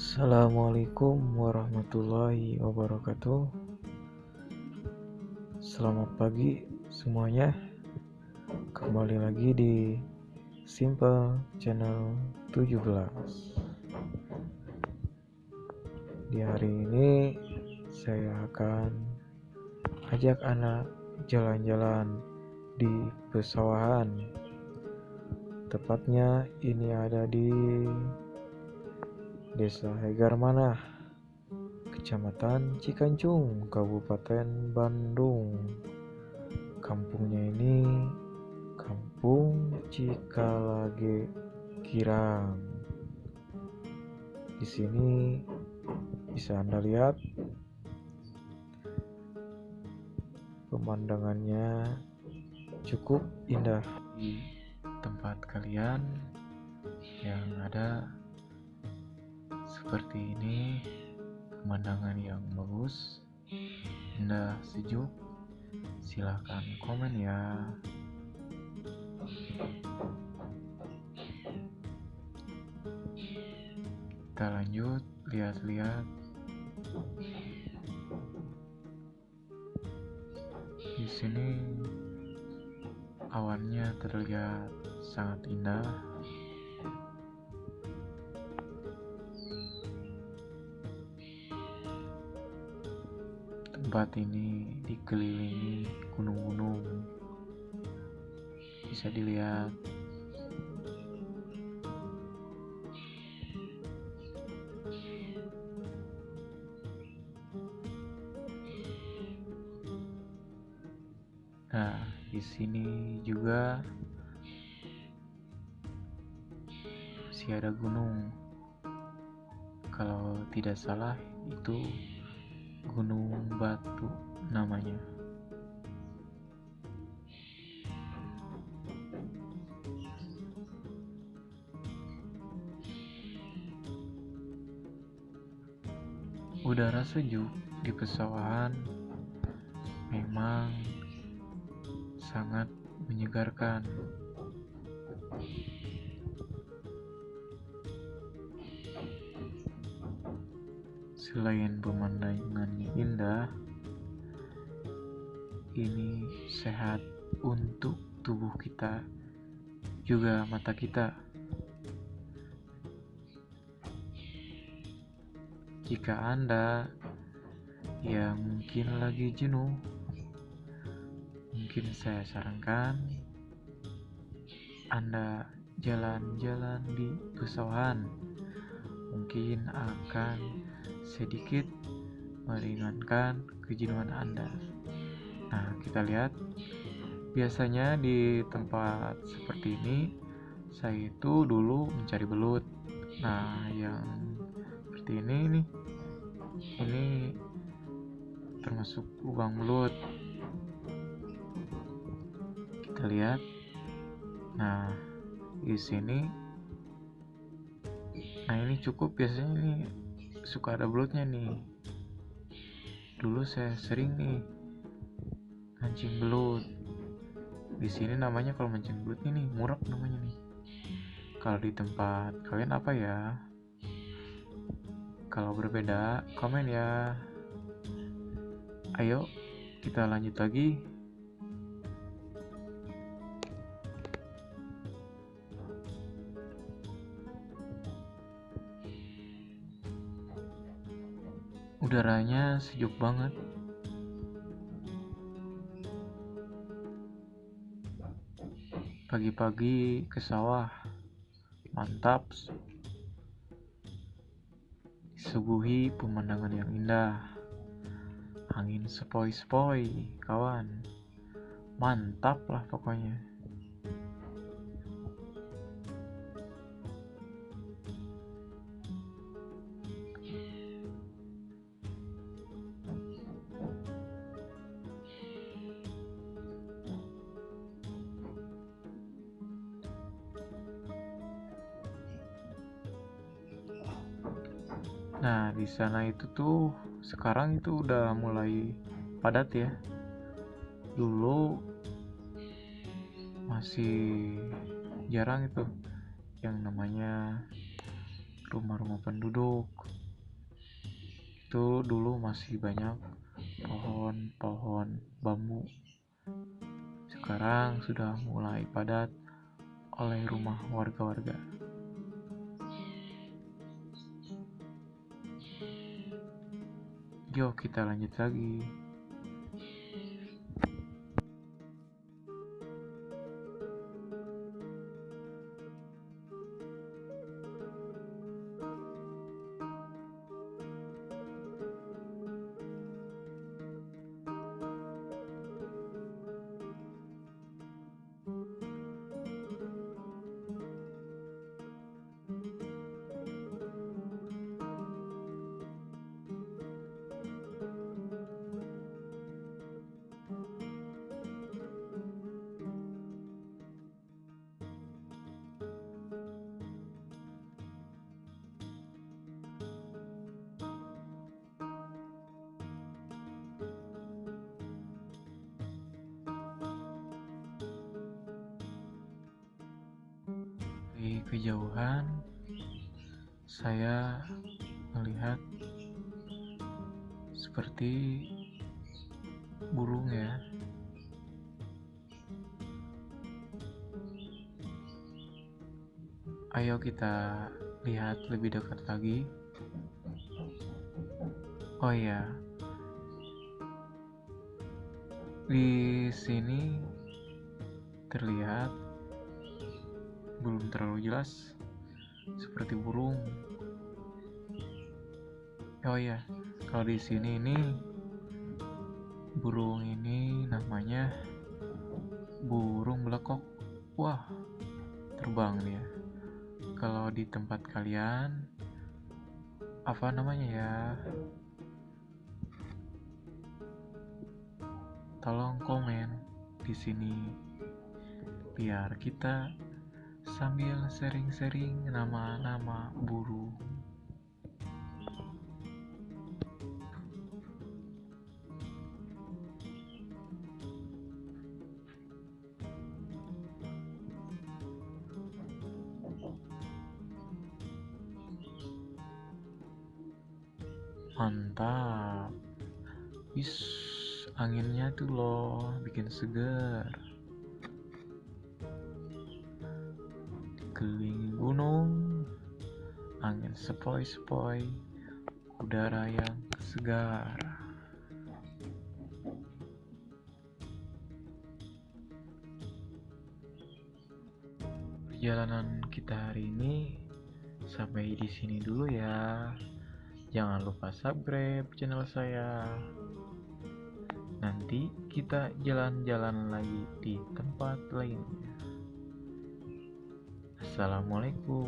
Assalamualaikum warahmatullahi wabarakatuh. Selamat pagi semuanya. Kembali lagi di Simple Channel 17 Di hari ini saya akan ajak anak jalan-jalan di pesawahan. Tepatnya ini ada di Desa Hegar Manah, Kecamatan Cikancung, Kabupaten Bandung. Kampungnya ini Kampung Cikalage Kirang. Di sini bisa Anda lihat pemandangannya cukup indah di tempat kalian yang ada seperti ini pemandangan yang bagus. Indah sejuk. Silahkan komen ya. Kita lanjut lihat-lihat. Di sini awannya terlihat sangat indah Tempat ini dikelilingi gunung-gunung. Bisa dilihat Nah, di sini juga masih ada gunung. Kalau tidak salah itu Gunung Batu namanya. Udara sejuk di pesawahan memang sangat menyegarkan. Selain pemandangannya indah, ini sehat untuk tubuh kita, juga mata kita. Jika Anda yang mungkin lagi jenuh, mungkin saya sarankan Anda jalan-jalan di pesawahan, mungkin akan sedikit meringankan kejenuhan Anda. Nah, kita lihat biasanya di tempat seperti ini saya itu dulu mencari belut. Nah, yang seperti ini nih ini termasuk lubang belut. Kita lihat. Nah, di sini Nah, ini cukup biasanya ini suka ada belutnya nih. Dulu saya sering nih mancing belut di sini namanya kalau mancing belut ini murah namanya nih. Kalau di tempat kalian apa ya? Kalau berbeda komen ya. Ayo kita lanjut lagi udaranya sejuk banget. Pagi-pagi ke sawah. Mantap. Disuguhi pemandangan yang indah. Angin sepoi-sepoi kawan. Mantap lah pokoknya Nah, di sana itu tuh sekarang itu udah mulai padat ya. Dulu masih jarang itu yang namanya rumah-rumah penduduk. Itu dulu masih banyak pohon-pohon bambu. Sekarang sudah mulai padat oleh rumah warga-warga yuk kita lanjut lagi Dari kejauhan, saya melihat seperti burung ya. Ayo kita lihat lebih dekat lagi. Oh iya, di sini terlihat belum terlalu jelas seperti burung. Oh iya, kalau di sini ini burung ini namanya burung belekok. Wah, terbang dia. Kalau di tempat kalian apa namanya ya? Tolong komen di sini biar kita sambil sering-sering nama-nama burung. Mantap. Wis, anginnya tuh loh bikin segar. Dikelilingi gunung, angin sepoi-sepoi, udara yang segar. Perjalanan kita hari ini sampai di sini dulu ya. Jangan lupa subscribe channel saya. Nanti kita jalan-jalan lagi di tempat lainnya. Assalamualaikum.